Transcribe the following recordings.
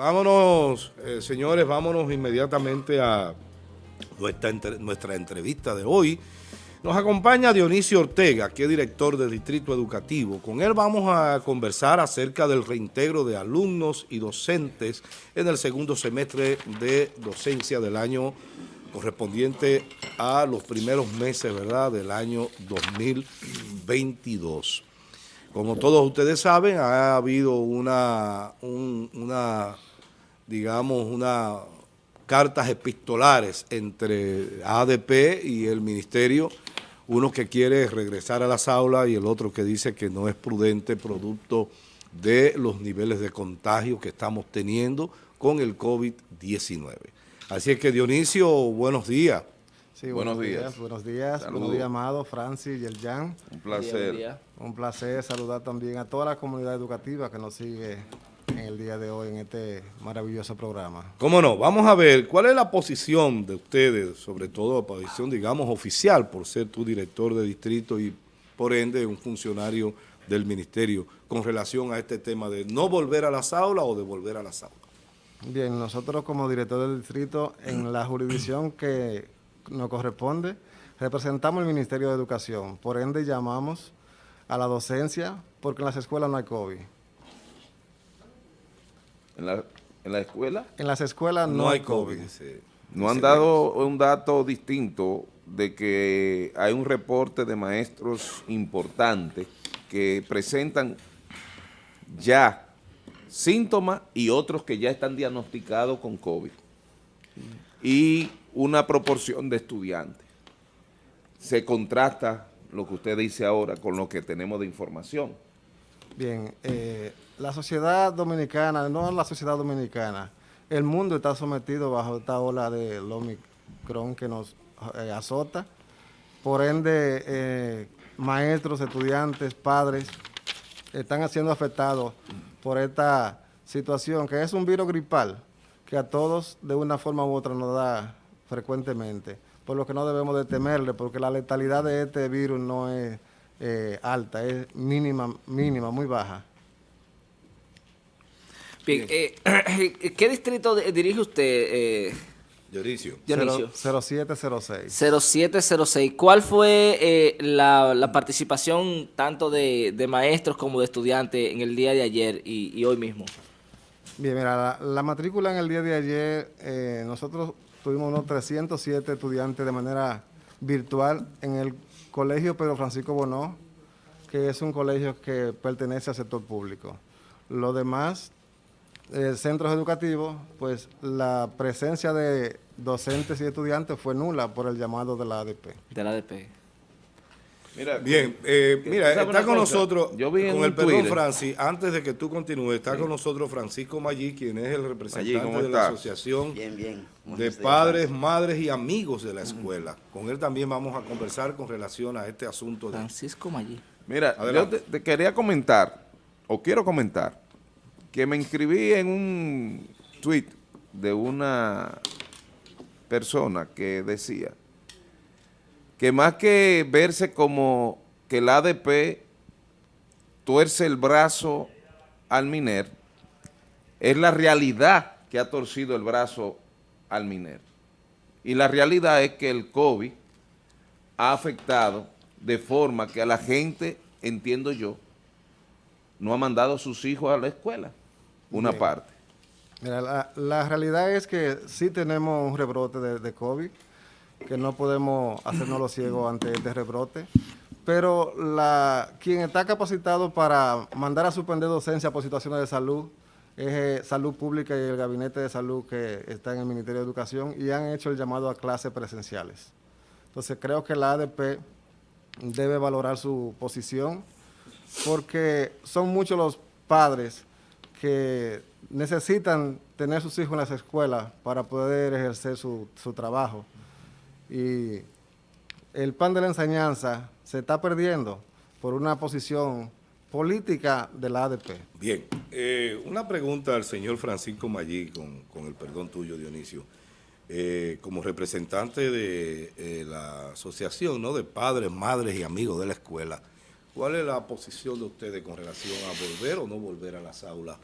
vámonos, eh, señores, vámonos inmediatamente a nuestra, entrevista de hoy. Nos acompaña Dionisio Ortega, que es director del Distrito Educativo. Con él vamos a conversar acerca del reintegro de alumnos y docentes en el segundo semestre de docencia del año correspondiente a los primeros meses ¿verdad? del año 2022. Como todos ustedes saben, ha habido una digamos, una cartas epistolares entre ADP y el Ministerio, uno que quiere regresar a las aulas y el otro que dice que no es prudente producto de los niveles de contagio que estamos teniendo con el COVID-19. Así es que Dionisio, buenos días. Sí, buenos, días. Buenos días, buenos días, Amado, Francis y el Jan. Un placer. Un placer saludar también a toda la comunidad educativa que nos sigue en el día de hoy en este maravilloso programa. Cómo no, vamos a ver cuál es la posición de ustedes, sobre todo la posición, digamos, oficial, por ser tu director de distrito y por ende un funcionario del ministerio, con relación a este tema de no volver a las aulas o de volver a las aulas. Bien, nosotros como director del distrito, en la jurisdicción que nos corresponde, representamos el Ministerio de Educación, por ende llamamos a la docencia porque en las escuelas no hay COVID. ¿En la, en la escuela? En las escuelas no, hay COVID. no han dado un dato distinto de que hay un reporte de maestros importantes que presentan ya síntomas y otros que ya están diagnosticados con COVID. Y una proporción de estudiantes. Se contrasta lo que usted dice ahora con lo que tenemos de información. Bien, eh, la sociedad dominicana, no la sociedad dominicana, el mundo está sometido bajo esta ola de Omicron que nos eh, azota. Por ende, eh, maestros, estudiantes, padres, están siendo afectados por esta situación, que es un virus gripal, que a todos de una forma u otra nos da frecuentemente, por lo que no debemos de temerle, porque la letalidad de este virus no es eh, alta, es mínima, mínima, muy baja. Bien, eh, ¿qué distrito dirige usted, eh? Dionisio. 0706. 0706. ¿Cuál fue eh, la, participación tanto de, maestros como de estudiantes en el día de ayer y, hoy mismo? Bien, mira, la, matrícula en el día de ayer, eh, nosotros tuvimos unos 307 estudiantes de manera virtual en el Colegio Pedro Francisco Bonó, que es un colegio que pertenece al sector público. Lo demás eh, centros educativos, pues la presencia de docentes y estudiantes fue nula por el llamado de la ADP. De la ADP. Mira, Bien, eh, mira, está con nosotros, Yo vi con el perdón, Francis, antes de que tú continúes, está con nosotros Francisco Maggi, quien es el representante de la Asociación de Padres, Madres y Amigos de la Escuela. Con él también vamos a conversar con relación a este asunto. De... Francisco Maggi. Mira, yo te quería comentar, o quiero comentar, que me inscribí en un tweet de una persona que decía que más que verse como que el ADP tuerce el brazo al MINER, es la realidad que ha torcido el brazo al MINER. Y la realidad es que el COVID ha afectado de forma que a la gente, entiendo yo, no ha mandado a sus hijos a la escuela una parte. Mira, la, realidad es que sí tenemos un rebrote de, COVID, que no podemos hacernos los ciegos ante este rebrote, pero la, quien está capacitado para mandar a suspender docencia por situaciones de salud es eh, Salud Pública y el Gabinete de Salud que está en el Ministerio de Educación y han hecho el llamado a clases presenciales. Entonces creo que la ADP debe valorar su posición porque son muchos los padres que necesitan tener sus hijos en las escuelas para poder ejercer su, trabajo. Y el pan de la enseñanza se está perdiendo por una posición política de la ADP. Bien, eh, una pregunta al señor Francisco Maggi, con, el perdón tuyo, Dionisio. Eh, como representante de eh, la asociación ¿no? de padres, madres y amigos de la escuela, ¿Cuál es la posición de ustedes con relación a volver o no volver a las aulas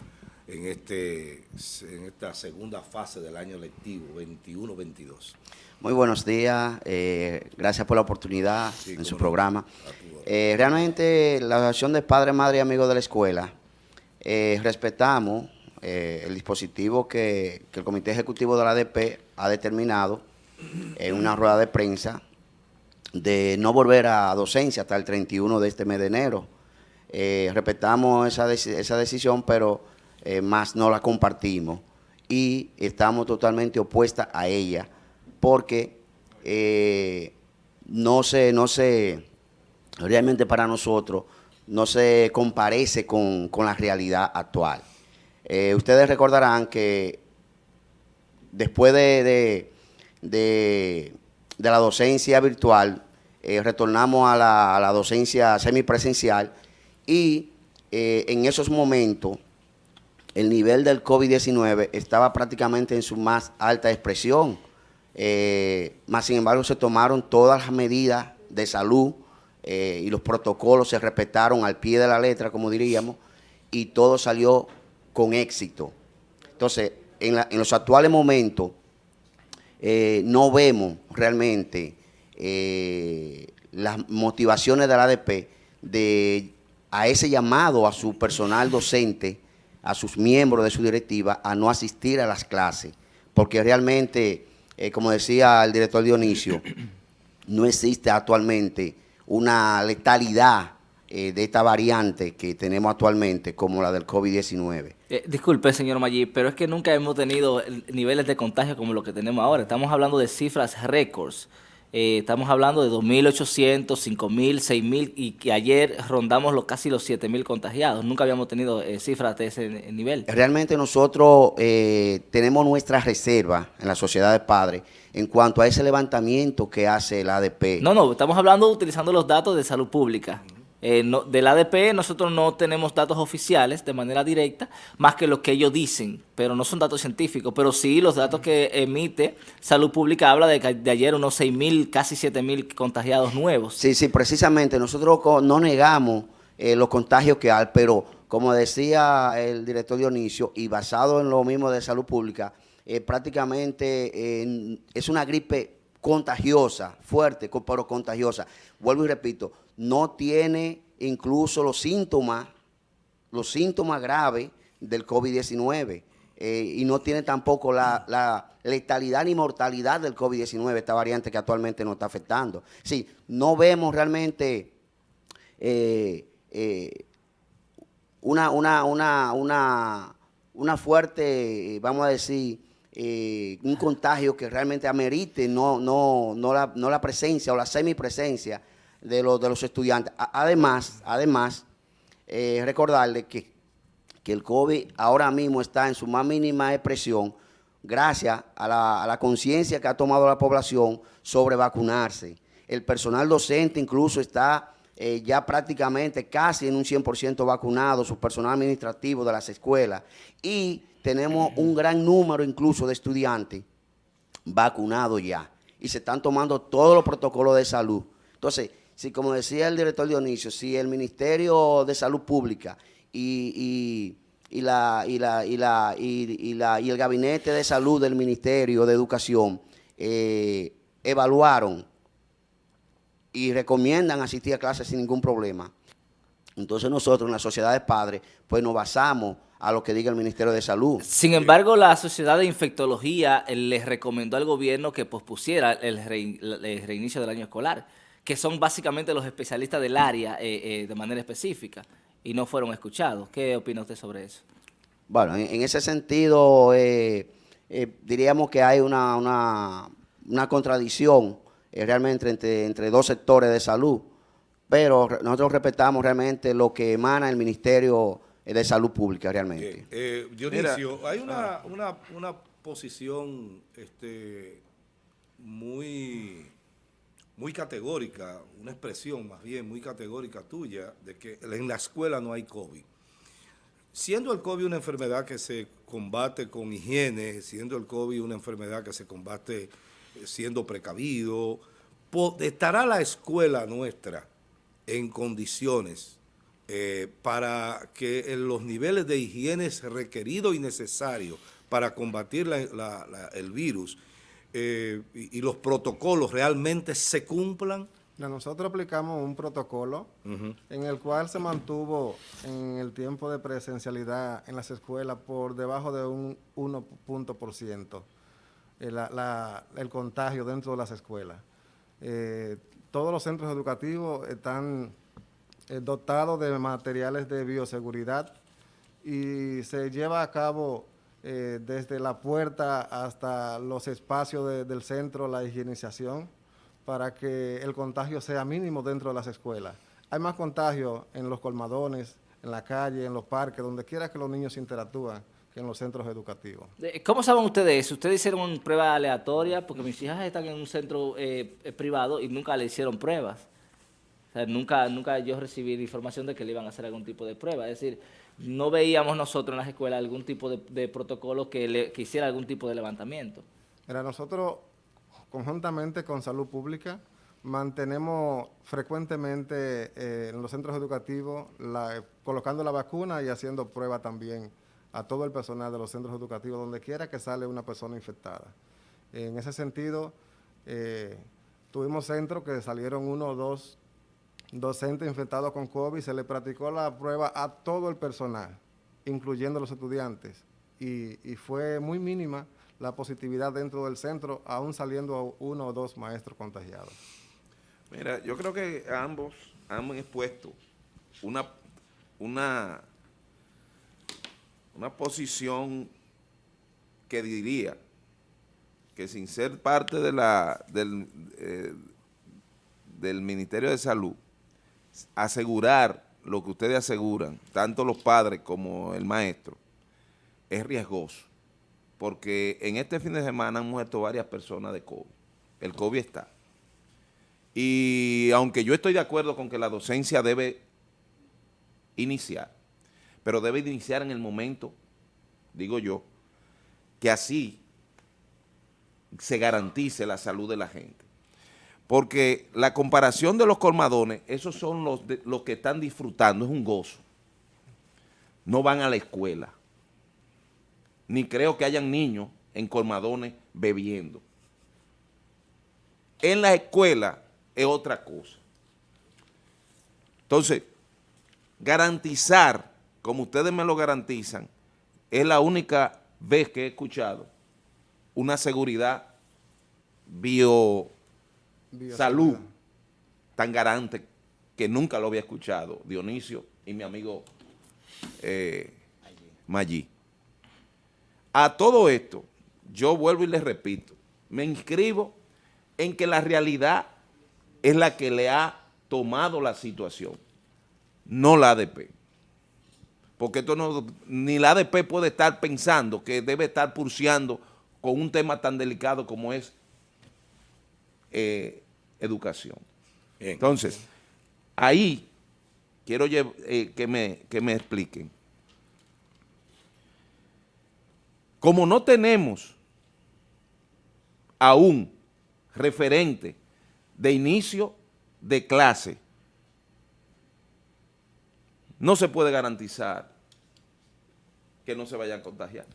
en, este, en esta segunda fase del año lectivo 21-22. Muy buenos días, eh, gracias por la oportunidad en su programa. Eh, realmente la Asociación de Padres, Madres y Amigos de la Escuela, eh, respetamos el dispositivo que, que, el Comité Ejecutivo de la ADP ha determinado en una rueda de prensa de no volver a docencia hasta el 31 de este mes de enero. respetamos esa, esa decisión, pero más no la compartimos y estamos totalmente opuestas a ella porque eh, no se, no se, realmente para nosotros, no se comparece con, la realidad actual. Eh, ustedes recordarán que después de, de, la docencia virtual, eh, retornamos a la, docencia semipresencial y en esos momentos el nivel del COVID-19 estaba prácticamente en su más alta expresión. Eh, más sin embargo se tomaron todas las medidas de salud eh, y los protocolos se respetaron al pie de la letra, como diríamos, y todo salió con éxito. Entonces, en, los actuales momentos, eh, no vemos realmente las motivaciones del ADP de a ese llamado a su personal docente, a sus miembros de su directiva, a no asistir a las clases, porque realmente eh, como decía el director Dionisio, no existe actualmente una letalidad eh, de esta variante que tenemos actualmente como la del COVID-19. Eh, disculpe, señor Maggi, pero es que nunca hemos tenido niveles de contagio como lo que tenemos ahora. Estamos hablando de cifras récords. Eh, estamos hablando de 2.800, 5.000, 6.000 y que ayer rondamos los, casi los 7.000 contagiados. Nunca habíamos tenido eh, cifras de ese nivel. Realmente nosotros eh, tenemos nuestra reserva en la sociedad de padres en cuanto a ese levantamiento que hace el ADP. No, no, estamos hablando utilizando los datos de salud pública. Eh, del ADP nosotros no tenemos datos oficiales de manera directa, más que lo que ellos dicen, pero no son datos científicos, pero sí los datos que emite Salud Pública habla de que de ayer unos 6 mil, casi 7 mil contagiados nuevos. Sí, sí, precisamente, nosotros no negamos eh, los contagios que hay, pero como decía el director Dionisio, y basado en lo mismo de Salud Pública, eh, prácticamente es una gripe contagiosa, fuerte, pero contagiosa. Vuelvo y repito, no tiene incluso los síntomas, los síntomas graves del COVID-19 eh, y no tiene tampoco la, letalidad ni mortalidad del COVID-19, esta variante que actualmente nos está afectando. Sí, no vemos realmente eh, eh, una, una, una, una, una fuerte, vamos a decir, un contagio que realmente amerite no, no, no, la, no la presencia o la semipresencia de los, de los estudiantes. Además, además eh, recordarles que, que el COVID ahora mismo está en su más mínima expresión gracias a la, a la conciencia que ha tomado la población sobre vacunarse. El personal docente incluso está eh, ya prácticamente casi en un 100% vacunado, su personal administrativo de las escuelas. Y tenemos un gran número incluso de estudiantes vacunados ya. Y se están tomando todos los protocolos de salud. Entonces, si como decía el director Dionisio, si el Ministerio de Salud Pública y, el Gabinete de Salud del Ministerio de Educación eh, evaluaron y recomiendan asistir a clases sin ningún problema, entonces nosotros en la sociedad de padres, pues nos basamos a lo que diga el Ministerio de Salud. Sin embargo, la Sociedad de Infectología les recomendó al gobierno que pospusiera el reinicio del año escolar que son básicamente los especialistas del área eh, eh, de manera específica y no fueron escuchados. ¿Qué opina usted sobre eso? Bueno, en, ese sentido, eh, diríamos que hay una, una, contradicción realmente entre, entre dos sectores de salud, pero nosotros respetamos realmente lo que emana el Ministerio de Salud Pública realmente. Dionisio, hay una, una, una posición este, muy muy categórica, una expresión más bien muy categórica tuya, de que en la escuela no hay COVID. Siendo el COVID una enfermedad que se combate con higiene, siendo el COVID una enfermedad que se combate eh, siendo precavido, ¿estará la escuela nuestra en condiciones eh, para que en los niveles de higiene requeridos y necesarios para combatir el virus eh, y, y los protocolos realmente se cumplan? Nosotros aplicamos un protocolo en el cual se mantuvo en el tiempo de presencialidad en las escuelas por debajo de un 1 punto por ciento eh, la- el contagio dentro de las escuelas. Eh, todos los centros educativos están eh, dotados de materiales de bioseguridad y se lleva a cabo eh, desde la puerta hasta los espacios de- del centro la higienización para que el contagio sea mínimo dentro de las escuelas. Hay más contagio en los colmadones, en la calle, en los parques, donde quiera que los niños interactúan que en los centros educativos. ¿Cómo saben ustedes eso? ¿Ustedes hicieron pruebas aleatorias? Porque mis hijas están en un centro eh, privado y nunca le hicieron pruebas. Nunca, nunca yo recibí información de que le iban a hacer algún tipo de prueba. Es decir, no veíamos nosotros en las escuelas algún tipo de, protocolo que, le, que hiciera algún tipo de levantamiento. Mira, nosotros, conjuntamente con Salud Pública, mantenemos frecuentemente eh, en los centros educativos colocando la vacuna y haciendo pruebas también a todo el personal de los centros educativos, donde quiera que sale una persona infectada. En ese sentido, eh, tuvimos centros que salieron uno o dos docentes infectados con COVID, se le practicó la prueba a todo el personal, incluyendo los estudiantes, y, y fue muy mínima la positividad dentro del centro, aún saliendo uno o dos maestros contagiados. Mira, yo creo que ambos han expuesto una, una, una posición que diría que sin ser parte de la, del, eh, del Ministerio de Salud, asegurar lo que ustedes aseguran, tanto los padres como el maestro, es riesgoso, porque en este fin de semana han muerto varias personas de COVID. El COVID está. Y aunque yo estoy de acuerdo con que la docencia debe iniciar, pero debe iniciar en el momento, digo yo, que así se garantice la salud de la gente. Porque la comparación de los colmadones, esos son los, los que están disfrutando, es un gozo. No van a la escuela. Ni creo que hayan niños en colmadones bebiendo. En la escuela es otra cosa. Entonces, garantizar, como ustedes me lo garantizan, es la única vez que he escuchado una seguridad bio salud tan garante que nunca lo había escuchado, Dionisio y mi amigo eh, Maggi. A todo esto, yo vuelvo y les repito, me inscribo en que la realidad es la que le ha tomado la situación, no la ADP. Porque esto no, ni la ADP puede estar pensando que debe estar pulseando con un tema tan delicado como es eh, educación. Bien. Entonces, ahí quiero eh, que, me, que me expliquen. Como no tenemos aún referente de inicio de clase, no se puede garantizar que no se vayan a contagiar.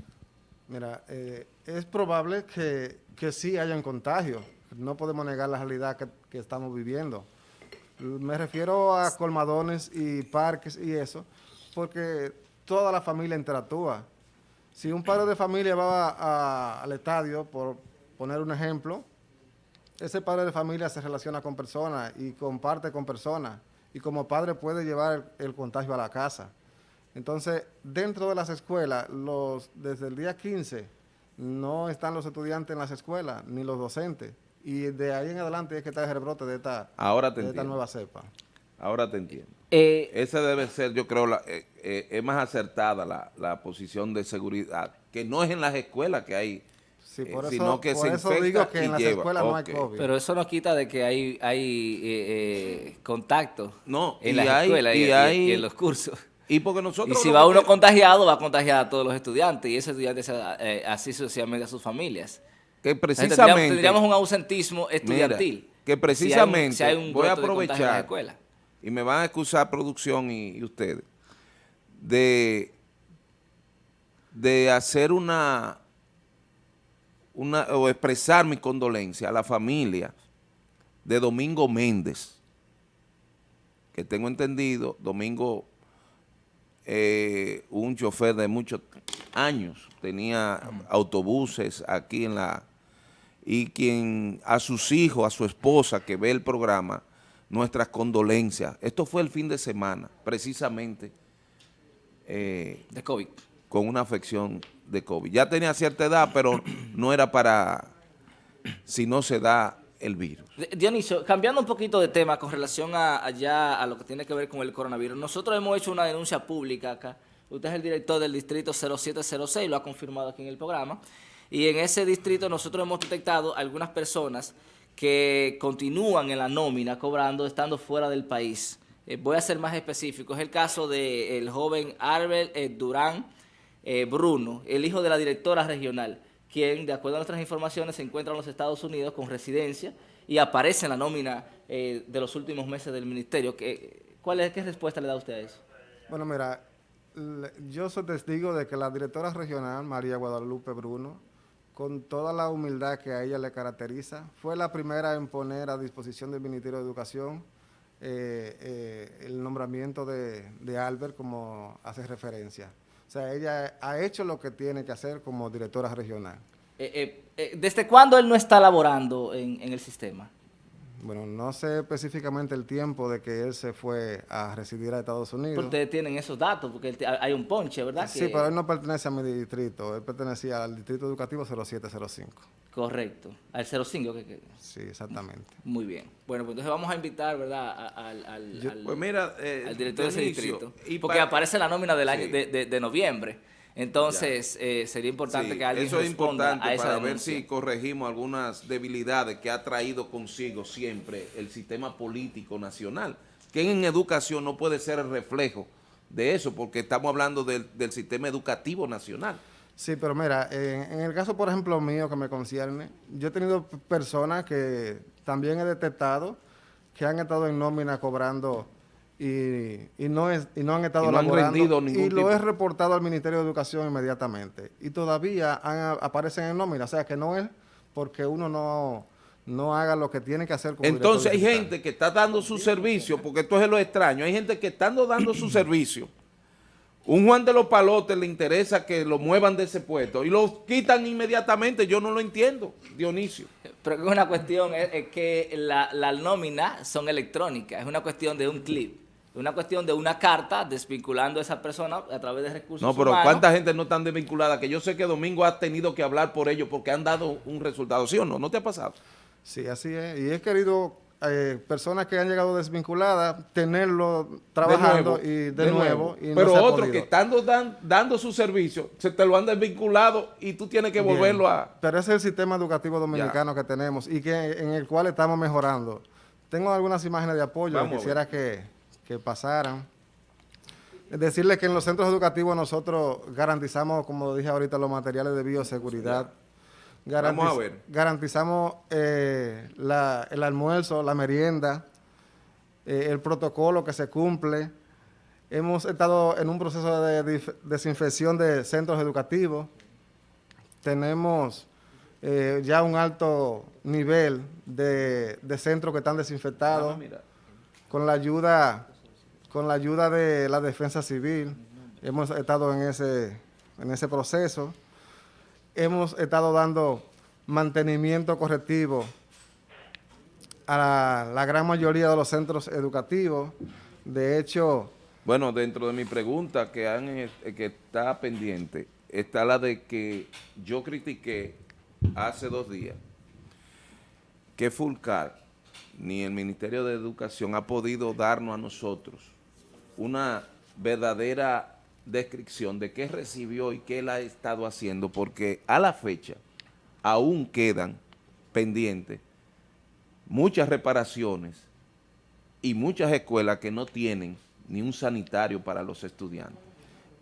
Mira, eh, es probable que, que sí hayan contagios. No podemos negar la realidad que, estamos viviendo. Me refiero a colmadones y parques y eso, porque toda la familia interactúa. Si un padre de familia va al estadio, por poner un ejemplo, ese padre de familia se relaciona con personas y comparte con personas y como padre puede llevar el, el contagio a la casa. Entonces, dentro de las escuelas, los, desde el día 15, no están los estudiantes en las escuelas, ni los docentes. Y de ahí en adelante es que está el rebrote de esta, Ahora te de esta entiendo. nueva cepa. Ahora te entiendo. Eh, Esa debe ser, yo creo, la, eh, eh, es más acertada la, la posición de seguridad, que no es en las escuelas que hay, Sí, eh, por eso, sino que por se eso infecta digo que y en las lleva. escuelas no hay. COVID. pero eso no quita de que hay, hay eh, eh, contacto No, en las hay- escuelas y, y y- hay- y en los cursos. Y porque nosotros... Y si va uno contagiado, va a contagiar a todos los estudiantes y esos estudiantes eh, así sucesivamente a sus familias. Que precisamente... Tendríamos, tendríamos un ausentismo estudiantil. Mira, que si hay un- precisamente si hay un voy a aprovechar y me van a excusar producción y, y ustedes, de, de hacer una, una, o expresar mi condolencia a la familia de Domingo Méndez, que tengo entendido, Domingo, eh, un chofer de muchos años, tenía autobuses aquí en la, y quien a sus hijos, a su esposa que ve el programa, nuestras condolencias. Esto fue el fin de semana, precisamente, eh, De COVID. con una afección de COVID. Ya tenía cierta edad, pero no era para si no se da el virus. Dionisio, cambiando un poquito de tema con relación a, allá a lo que tiene que ver con el coronavirus, nosotros hemos hecho una denuncia pública acá. Usted es el director del distrito 0706, lo ha confirmado aquí en el programa. Y en ese distrito nosotros hemos detectado algunas personas que continúan en la nómina cobrando estando fuera del país. Eh, voy a ser más específico. Es el caso del joven Arbel eh, Durán eh, Bruno, el hijo de la directora regional, quien, de acuerdo a nuestras informaciones, se encuentra en los Estados Unidos con residencia y aparece en la nómina de los últimos meses del ministerio. ¿Qué, cuál es, ¿Qué respuesta le da usted a eso? Bueno, mira, yo soy testigo de que la directora regional, María Guadalupe Bruno, con toda la humildad que a ella le caracteriza, fue la primera en poner a disposición del Ministerio de Educación eh, eh, el nombramiento de, de Albert como hace referencia. O sea, ella ha hecho lo que tiene que hacer como directora regional. Eh, ¿Desde cuándo él no está laborando en el sistema? Bueno, no sé específicamente el tiempo de que él se fue a residir a Estados Unidos. Ustedes tienen esos datos, porque hay un ponche, ¿verdad? Sí, Que- pero él no pertenece a mi distrito, él pertenecía al distrito educativo 0705. Correcto, al 05. Que, que- Sí, exactamente. muy bien. Bueno, pues entonces vamos a invitar, ¿verdad? al, al- Pues mira, eh, al director de ese distrito. y porque pa- aparece la nómina del año Sí. de, de- de noviembre. Entonces, eh, sería importante Sí, que alguien eso es responda importante a esa para ver si corregimos algunas debilidades que ha traído consigo siempre el sistema político nacional, que en educación no puede ser el reflejo de eso, porque estamos hablando del, del sistema educativo nacional. Sí, pero mira, en, en el caso, por ejemplo, mío que me concierne, yo he tenido personas que también he detectado que han estado en nómina cobrando y, y no, es, y no han estado Y no han laborando, rendido ningún y lo tipo. he reportado al Ministerio de Educación inmediatamente. Y todavía han- aparecen en nómina, o sea que no es porque uno no, no haga lo que tiene que hacer como Entonces hay digital. gente que está dando su servicio, porque esto es lo extraño, hay gente que estando dando su servicio, un Juan de los Palotes le interesa que lo muevan de ese puesto y lo quitan inmediatamente, yo no lo entiendo, Dionisio. Pero que es una cuestión, es, es que la, la nómina son electrónicas, es una cuestión de un clip, es una cuestión de una carta desvinculando a esa persona a través de recursos No, pero humanos. ¿cuánta gente no están desvinculada? Que yo sé que Domingo ha tenido que hablar por ellos porque han dado un resultado, ¿sí o no? ¿No te ha pasado? Sí, así es. Y he querido eh, personas que han llegado desvinculadas tenerlo trabajando nuevo, y de, de nuevo. y no pero otros que estando dan- dando su servicio, se te lo han desvinculado y tú tienes que Bien. volverlo a... Pero ese es el sistema educativo dominicano que tenemos y que en el cual estamos mejorando. Tengo algunas imágenes de apoyo Vamos a que quisiera que, que pasaran. Es Decirles que en los centros educativos nosotros garantizamos, como dije ahorita, los materiales de bioseguridad. Vamos a ver. Garantizamos eh, la- el almuerzo, la merienda, eh, el protocolo que se cumple. Hemos estado en un proceso de desinfección de centros educativos. Tenemos eh, ya un alto nivel de, de centros que están desinfectados con la ayuda con la ayuda de la defensa civil hemos estado en ese en ese proceso. Hemos estado dando mantenimiento correctivo a la, gran mayoría de los centros educativos. De hecho Bueno, dentro de mi pregunta que, que está pendiente, está la de que yo critiqué hace dos días que Fulcar ni el Ministerio de Educación ha podido darnos a nosotros una verdadera descripción de qué recibió y qué él ha estado haciendo, porque a la fecha aún quedan pendientes muchas reparaciones y muchas escuelas que no tienen ni un sanitario para los estudiantes.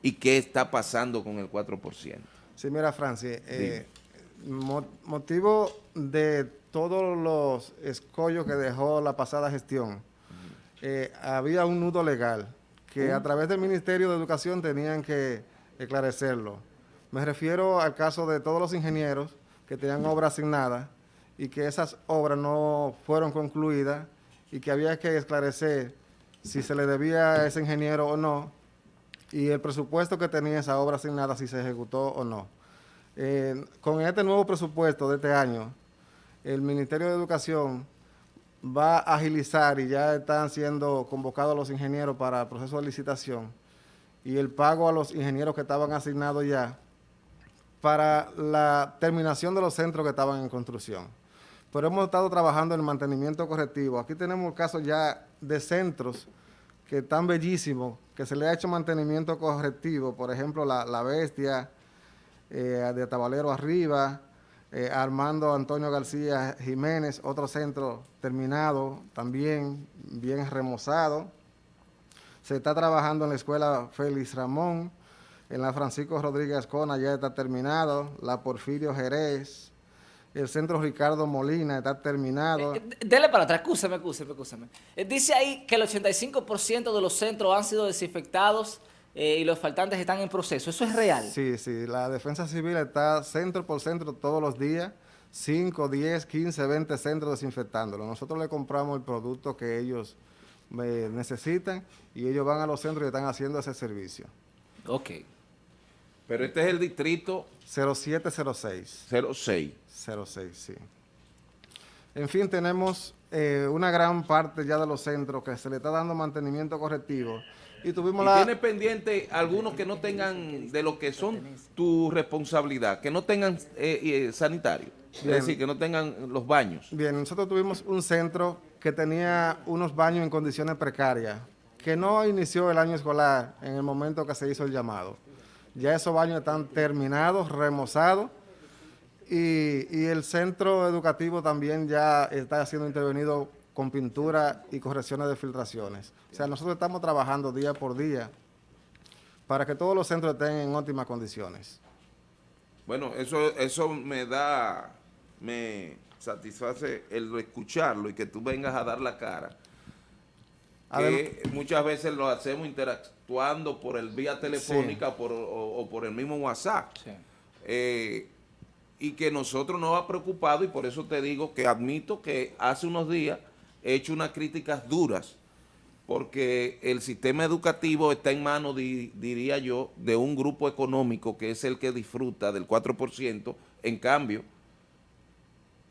¿Y qué está pasando con el 4%? Sí, mira, Francis, eh, mo- motivo de todos los escollos que dejó la pasada gestión eh, había un nudo legal que a través del Ministerio de Educación tenían que esclarecerlo. Me refiero al caso de todos los ingenieros que tenían obras asignadas y que esas obras no fueron concluidas y que había que esclarecer si se le debía a ese ingeniero o no y el presupuesto que tenía esa obra asignada si se ejecutó o no. Eh, con este nuevo presupuesto de este año, el Ministerio de Educación va a agilizar y ya están siendo convocados los ingenieros para el proceso de licitación y el pago a los ingenieros que estaban asignados ya para la terminación de los centros que estaban en construcción. Pero hemos estado trabajando en el mantenimiento correctivo. Aquí tenemos casos ya de centros que están bellísimos, que se le ha hecho mantenimiento correctivo, por ejemplo, la, la Bestia, eh, de Tabalero Arriba, eh, Armando Antonio García Jiménez, otro centro terminado, también bien remozado. Se está trabajando en la escuela Félix Ramón, en la Francisco Rodríguez Cona ya está terminado, la Porfirio Jerez, el centro Ricardo Molina está terminado. Eh, dele para atrás, escúchame, escúchame, escúchame. Eh, dice ahí que el 85% de los centros han sido desinfectados eh, y los faltantes están en proceso. ¿Eso es real? Sí, sí. La Defensa Civil está centro por centro todos los días, 5, 10, 15, 20 centros desinfectándolo. Nosotros le compramos el producto que ellos necesitan y ellos van a los centros y están haciendo ese servicio. Ok. Pero este es el distrito 0706. 06. 06, sí. En fin, tenemos eh, una gran parte ya de los centros que se le está dando mantenimiento correctivo. Y tuvimos la... tiene pendiente algunos que no tengan de lo que son tu responsabilidad, que no tengan eh, eh, sanitario, es decir, que no tengan los baños. Bien, nosotros tuvimos un centro que tenía unos baños en condiciones precarias, que no inició el año escolar en el momento que se hizo el llamado. Ya esos baños están terminados, remozados, y, el centro educativo también ya está siendo intervenido con pintura y correcciones de filtraciones. O sea, nosotros estamos trabajando día por día para que todos los centros estén en óptimas condiciones. Bueno, eso, eso me da, me satisface el escucharlo y que tú vengas a dar la cara. Que muchas veces lo hacemos interactuando por el vía telefónica o, por el mismo WhatsApp. Eh, y que nosotros nos ha preocupado y por eso te digo que admito que hace unos días he hecho unas críticas duras porque el sistema educativo está en manos, diría yo, de un grupo económico que es el que disfruta del 4%, en cambio,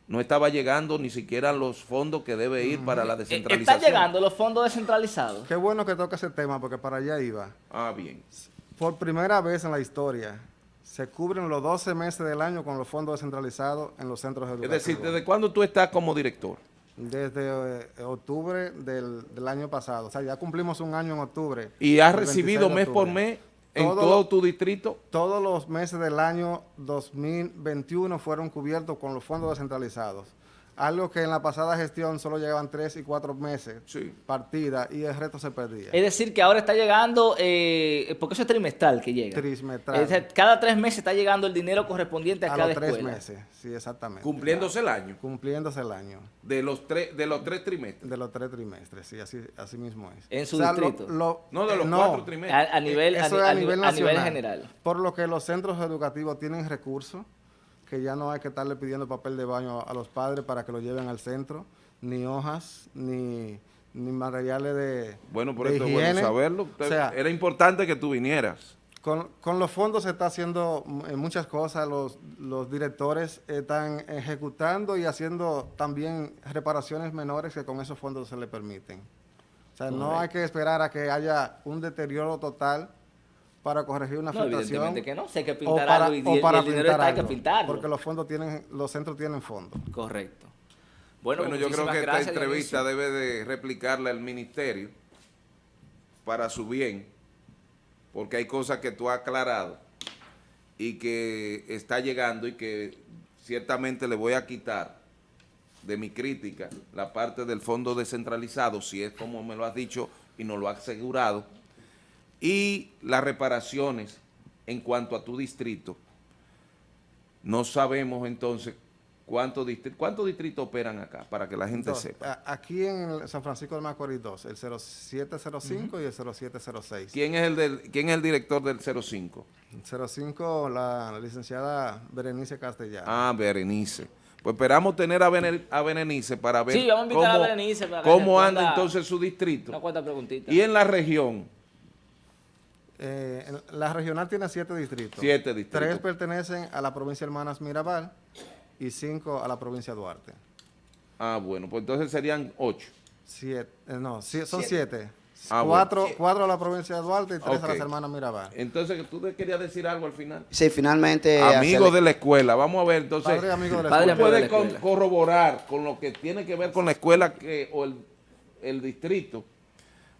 no estaba llegando ni siquiera los fondos que debe ir para la eh, descentralización. ¿Están llegando los fondos descentralizados? Qué bueno que toca ese tema porque para allá iba. Ah, bien. Por primera vez en la historia, se cubren los 12 meses del año con los fondos descentralizados en los centros educativos. Es decir, ¿desde cuándo tú estás como director? Desde eh, octubre del, año pasado. O sea, ya cumplimos un año en octubre. ¿Y has recibido mes por mes en todo, tu distrito? Todos los meses del año 2021 fueron cubiertos con los fondos descentralizados algo que en la pasada gestión solo llegaban tres y cuatro meses partida y el resto se perdía. Es decir, que ahora está llegando, eh, porque eso es trimestral que llega. Trimestral. cada tres meses está llegando el dinero correspondiente a, cada los tres meses, sí, exactamente. Cumpliéndose el año. Cumpliéndose el año. De los tres, de los tres trimestres. De los tres trimestres, sí, así, así mismo es. En su distrito. no, de los cuatro trimestres. A, nivel, a, nivel, a nivel general. Por lo que los centros educativos tienen recursos que ya no hay que estarle pidiendo papel de baño a los padres para que lo lleven al centro, ni hojas, ni, materiales de Bueno, por eso es bueno saberlo. Era importante que tú vinieras. Con, con, los fondos se está haciendo eh, muchas cosas, los, los directores están ejecutando y haciendo también reparaciones menores que con esos fondos se le permiten. O sea, no hay que esperar a que haya un deterioro total para corregir una no, Evidentemente que no, sé que pintar algo y, o para el dinero está, hay que pintarlo. Porque los fondos tienen, los centros tienen fondos. Correcto. Bueno, bueno yo creo que esta entrevista debe de replicarla el ministerio para su bien, porque hay cosas que tú has aclarado y que está llegando y que ciertamente le voy a quitar de mi crítica la parte del fondo descentralizado, si es como me lo has dicho y nos lo has asegurado, y las reparaciones en cuanto a tu distrito, no sabemos entonces ¿Cuántos distri- cuántos distritos operan acá? Para que la gente Dos. sepa. Aquí en el San Francisco de Macorís 2, el 0705 y el 0706. ¿Quién es el, del, ¿Quién es el director del 05? 05, la licenciada Berenice Castellano. Ah, Berenice. Pues esperamos tener a, Bene- a Berenice para ver Sí, vamos a invitar a cómo, Berenice para cómo anda entonces su distrito. Una cuarta preguntita. Y en la región, Eh, la regional tiene siete distritos. Siete distritos. Tres pertenecen a la provincia Hermanas Mirabal y cinco a la provincia Duarte. ah, bueno, pues entonces serían ocho. Siete, eh, no, son siete. Ah, cuatro, bueno. cuatro a la provincia de Duarte y tres a las Hermanas Mirabal. Entonces, ¿tú te querías decir algo al final? Sí, finalmente... Amigo hacerle- de la escuela, vamos a ver, entonces, Padre amigo de la escuela. corroborar con lo que tiene que ver con la escuela que, o el, el distrito,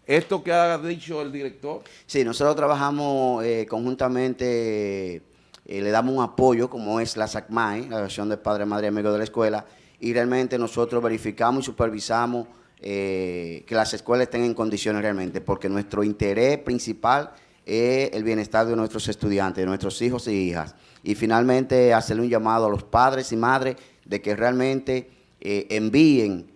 esto que ha dicho el director. Sí, nosotros trabajamos eh, conjuntamente, eh, le damos un apoyo, como es la SACMAE, la Asociación de Padre, Madre y Amigos de la Escuela, y realmente nosotros verificamos y supervisamos eh, que las escuelas estén en condiciones realmente, porque nuestro interés principal es el bienestar de nuestros estudiantes, de nuestros hijos y hijas. Y finalmente hacerle un llamado a los padres y madres de que realmente envíen,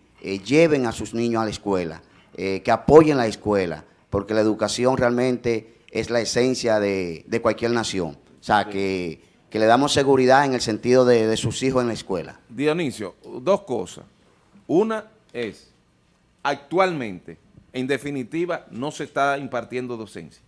lleven a sus niños a la escuela, eh, que apoyen la escuela, porque la educación realmente es la esencia de, de cualquier nación. O sea, que, que le damos seguridad en el sentido de, de sus hijos en la escuela. Dionisio, dos cosas. Una es, actualmente, en definitiva, no se está impartiendo docencia.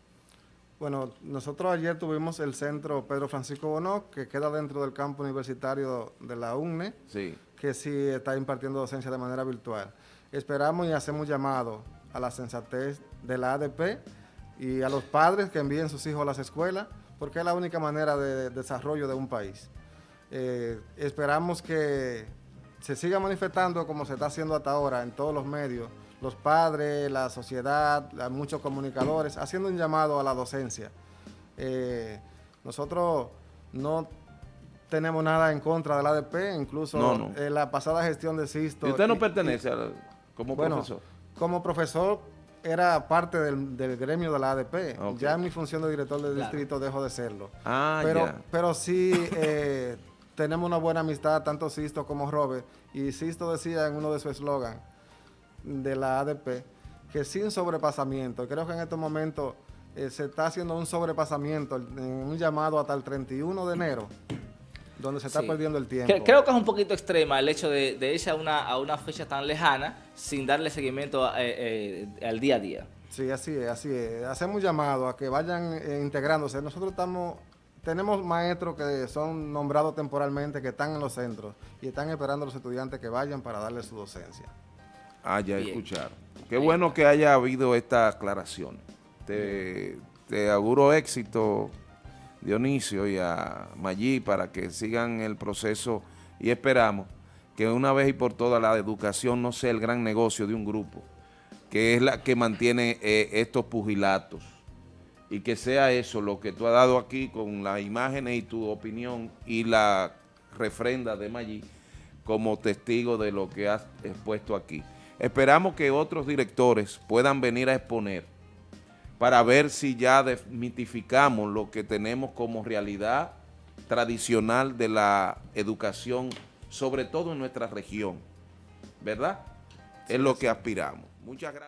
Bueno, nosotros ayer tuvimos el centro Pedro Francisco Bonó, que queda dentro del campo universitario de la UNE, Sí. que sí está impartiendo docencia de manera virtual. Esperamos y hacemos llamado a la sensatez de la ADP y a los padres que envíen sus hijos a las escuelas, porque es la única manera de, de desarrollo de un país. Eh, esperamos que se siga manifestando como se está haciendo hasta ahora en todos los medios, los padres, la sociedad, la- muchos comunicadores, haciendo un llamado a la docencia. Eh, nosotros no tenemos nada en contra del ADP, incluso No, la pasada gestión de Sisto. ¿Y usted no y- pertenece al- como bueno, profesor? como profesor era parte del, del gremio de la ADP. Ya en mi función de director del Claro. distrito dejo de serlo. Ah, pero, ya. pero sí eh, tenemos una buena amistad, tanto Sisto como Robert. Y Sisto decía en uno de sus eslogan de la ADP que sin sobrepasamiento, creo que en estos momentos eh, se está haciendo un sobrepasamiento, en un llamado hasta el 31 de enero, donde se está Sí. perdiendo el tiempo. Cre- Creo que es un poquito extrema el hecho de, de irse a una, a una fecha tan lejana sin darle seguimiento eh, eh, al día a día. Sí, así es, así es. Hacemos un llamado a que vayan eh, integrándose. Nosotros estamos, tenemos maestros que son nombrados temporalmente, que están en los centros y están esperando a los estudiantes que vayan para darles su docencia. Ah, ya Bien. escucharon. Qué bueno que haya habido esta aclaración. Te, te auguro éxito, Dionisio, y a Maggi para que sigan el proceso y esperamos que una vez y por todas la educación no sea el gran negocio de un grupo, que es la que mantiene eh, estos pugilatos y que sea eso lo que tú has dado aquí con las imágenes y tu opinión y la refrenda de Maggi como testigo de lo que has expuesto aquí. Esperamos que otros directores puedan venir a exponer para ver si ya desmitificamos lo que tenemos como realidad tradicional de la educación, sobre todo en nuestra región, ¿verdad? es lo que aspiramos. Muchas gracias.